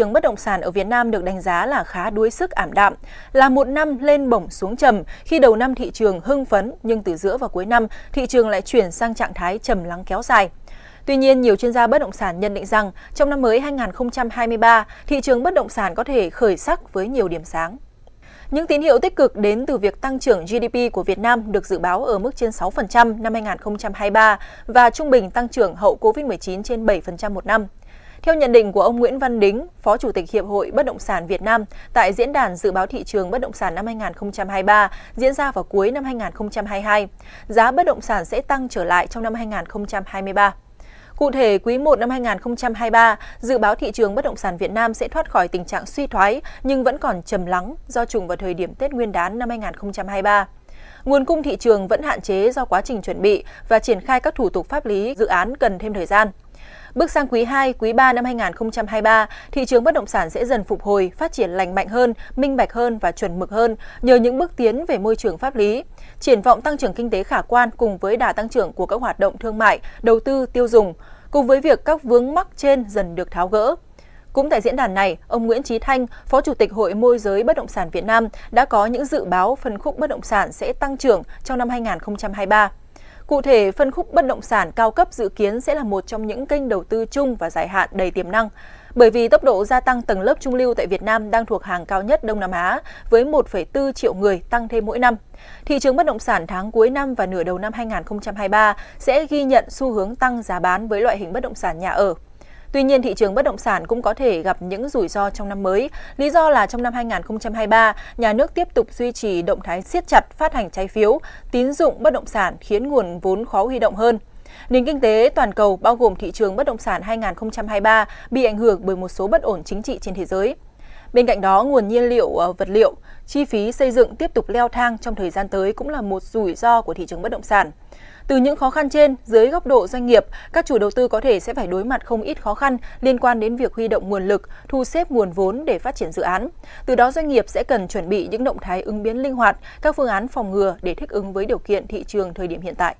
trường bất động sản ở Việt Nam được đánh giá là khá đuối sức ảm đạm, là một năm lên bổng xuống trầm khi đầu năm thị trường hưng phấn nhưng từ giữa và cuối năm thị trường lại chuyển sang trạng thái trầm lắng kéo dài. Tuy nhiên, nhiều chuyên gia bất động sản nhận định rằng trong năm mới 2023, thị trường bất động sản có thể khởi sắc với nhiều điểm sáng. Những tín hiệu tích cực đến từ việc tăng trưởng GDP của Việt Nam được dự báo ở mức trên 6% năm 2023 và trung bình tăng trưởng hậu COVID-19 trên 7% một năm. Theo nhận định của ông Nguyễn Văn Đính, Phó Chủ tịch Hiệp hội Bất động sản Việt Nam tại Diễn đàn Dự báo thị trường bất động sản năm 2023 diễn ra vào cuối năm 2022, giá bất động sản sẽ tăng trở lại trong năm 2023. Cụ thể, quý 1 năm 2023, dự báo thị trường bất động sản Việt Nam sẽ thoát khỏi tình trạng suy thoái nhưng vẫn còn trầm lắng do trùng vào thời điểm Tết Nguyên đán năm 2023. Nguồn cung thị trường vẫn hạn chế do quá trình chuẩn bị và triển khai các thủ tục pháp lý dự án cần thêm thời gian. Bước sang quý 2, quý 3 năm 2023, thị trường bất động sản sẽ dần phục hồi, phát triển lành mạnh hơn, minh bạch hơn và chuẩn mực hơn nhờ những bước tiến về môi trường pháp lý. Triển vọng tăng trưởng kinh tế khả quan cùng với đà tăng trưởng của các hoạt động thương mại, đầu tư, tiêu dùng, cùng với việc các vướng mắc trên dần được tháo gỡ. Cũng tại diễn đàn này, ông Nguyễn Trí Thanh, Phó Chủ tịch Hội môi giới bất động sản Việt Nam đã có những dự báo phân khúc bất động sản sẽ tăng trưởng trong năm 2023. Cụ thể, phân khúc bất động sản cao cấp dự kiến sẽ là một trong những kênh đầu tư chung và dài hạn đầy tiềm năng, bởi vì tốc độ gia tăng tầng lớp trung lưu tại Việt Nam đang thuộc hàng cao nhất Đông Nam Á với 1,4 triệu người tăng thêm mỗi năm. Thị trường bất động sản tháng cuối năm và nửa đầu năm 2023 sẽ ghi nhận xu hướng tăng giá bán với loại hình bất động sản nhà ở. Tuy nhiên, thị trường bất động sản cũng có thể gặp những rủi ro trong năm mới. Lý do là trong năm 2023, nhà nước tiếp tục duy trì động thái siết chặt phát hành trái phiếu, tín dụng bất động sản khiến nguồn vốn khó huy động hơn. Nền kinh tế toàn cầu bao gồm thị trường bất động sản 2023 bị ảnh hưởng bởi một số bất ổn chính trị trên thế giới. Bên cạnh đó, nguồn nhiên liệu ờ, vật liệu, chi phí xây dựng tiếp tục leo thang trong thời gian tới cũng là một rủi ro của thị trường bất động sản. Từ những khó khăn trên, dưới góc độ doanh nghiệp, các chủ đầu tư có thể sẽ phải đối mặt không ít khó khăn liên quan đến việc huy động nguồn lực, thu xếp nguồn vốn để phát triển dự án. Từ đó doanh nghiệp sẽ cần chuẩn bị những động thái ứng biến linh hoạt, các phương án phòng ngừa để thích ứng với điều kiện thị trường thời điểm hiện tại.